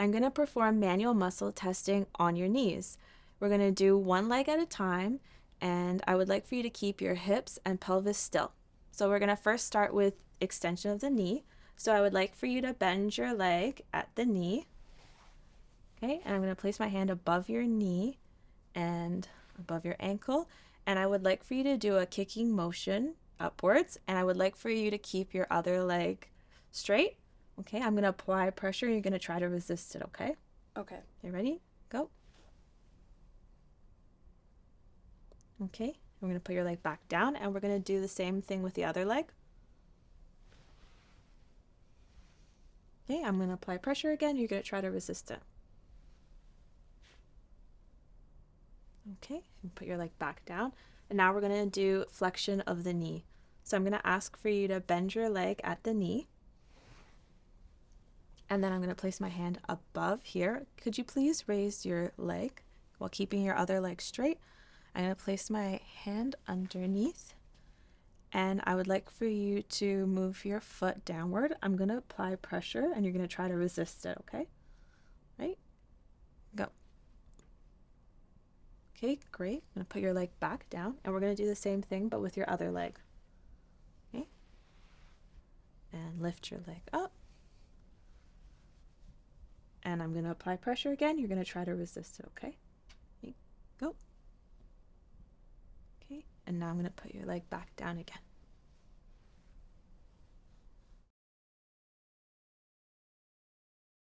I'm going to perform manual muscle testing on your knees. We're going to do one leg at a time, and I would like for you to keep your hips and pelvis still. So we're going to first start with extension of the knee. So I would like for you to bend your leg at the knee. Okay, and I'm going to place my hand above your knee and above your ankle. And I would like for you to do a kicking motion upwards. And I would like for you to keep your other leg straight. Okay, I'm going to apply pressure. You're going to try to resist it, okay? Okay. You ready? Go. Okay, we're going to put your leg back down and we're going to do the same thing with the other leg. Okay, I'm going to apply pressure again. You're going to try to resist it. Okay, put your leg back down. And now we're going to do flexion of the knee. So I'm going to ask for you to bend your leg at the knee. And then I'm going to place my hand above here. Could you please raise your leg while keeping your other leg straight? I'm going to place my hand underneath and I would like for you to move your foot downward. I'm going to apply pressure and you're going to try to resist it, okay? Right? Go. Okay, great. I'm going to put your leg back down and we're going to do the same thing but with your other leg. Okay? And lift your leg up. And I'm going to apply pressure again. You're going to try to resist it, okay? Go. Okay, and now I'm going to put your leg back down again.